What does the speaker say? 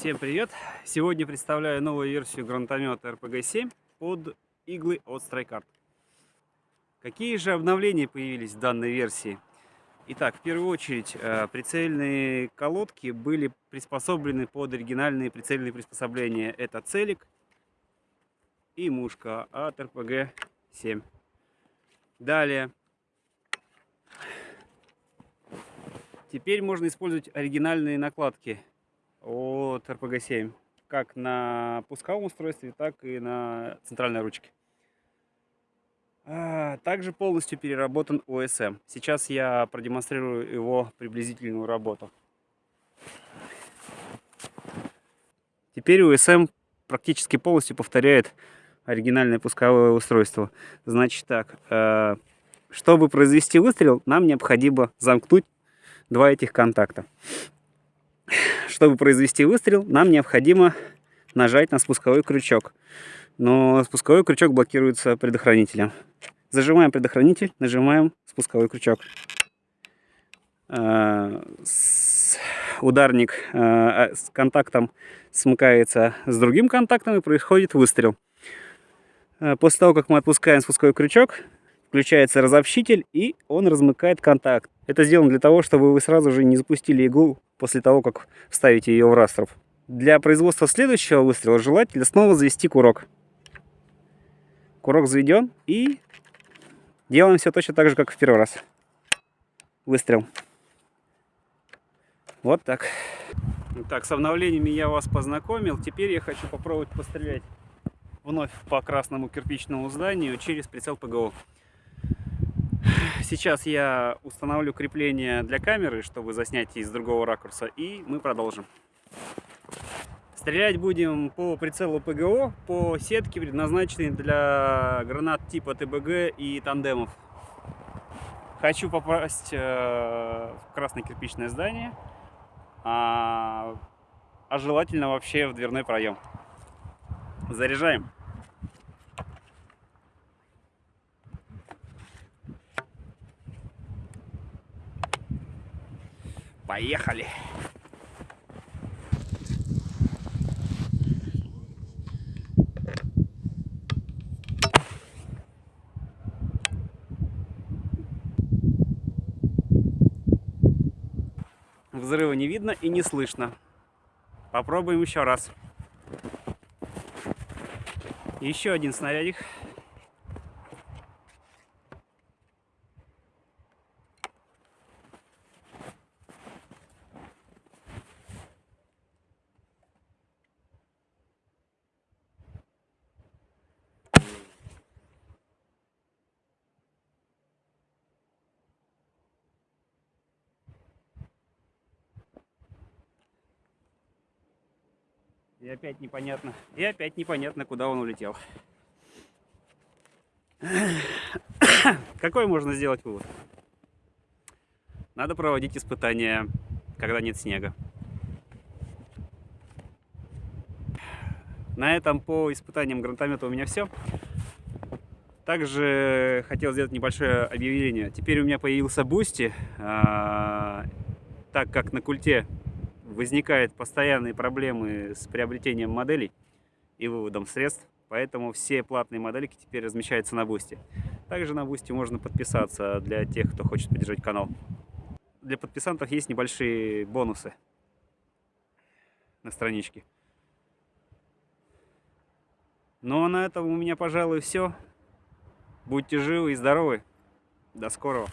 Всем привет! Сегодня представляю новую версию гранатомета RPG-7 под иглы от StrikeArt. Какие же обновления появились в данной версии? Итак, в первую очередь, э, прицельные колодки были приспособлены под оригинальные прицельные приспособления. Это целик и мушка от RPG-7. Далее, теперь можно использовать оригинальные накладки от RPG-7, как на пусковом устройстве, так и на центральной ручке. А, также полностью переработан OSM. Сейчас я продемонстрирую его приблизительную работу. Теперь OSM практически полностью повторяет оригинальное пусковое устройство. Значит так, э, чтобы произвести выстрел, нам необходимо замкнуть два этих контакта. Чтобы произвести выстрел, нам необходимо нажать на спусковой крючок. Но спусковой крючок блокируется предохранителем. Зажимаем предохранитель, нажимаем спусковой крючок. Э, ударник э, с контактом смыкается с другим контактом и происходит выстрел. После того, как мы отпускаем спусковой крючок, включается разобщитель и он размыкает контакт. Это сделано для того, чтобы вы сразу же не запустили иглу после того, как вставите ее в растров. Для производства следующего выстрела желательно снова завести курок. Курок заведен и делаем все точно так же, как в первый раз. Выстрел. Вот так. Так, с обновлениями я вас познакомил. Теперь я хочу попробовать пострелять вновь по красному кирпичному зданию через прицел ПГО. Сейчас я установлю крепление для камеры, чтобы заснять из другого ракурса, и мы продолжим. Стрелять будем по прицелу ПГО, по сетке, предназначенной для гранат типа ТБГ и тандемов. Хочу попасть э, в красное кирпичное здание, а, а желательно вообще в дверной проем. Заряжаем. Поехали! Взрыва не видно и не слышно. Попробуем еще раз. Еще один снарядик. И опять непонятно. И опять непонятно, куда он улетел. Какой можно сделать вывод? Надо проводить испытания, когда нет снега. На этом по испытаниям гранатомета у меня все. Также хотел сделать небольшое объявление. Теперь у меня появился Boosty, а, так как на Cults возникают постоянные проблемы с приобретением моделей и выводом средств, поэтому все платные модельки теперь размещаются на Boosty. Также на Boosty можно подписаться для тех, кто хочет поддержать канал. Для подписантов есть небольшие бонусы на страничке. Ну а на этом у меня, пожалуй, все. Будьте живы и здоровы. До скорого.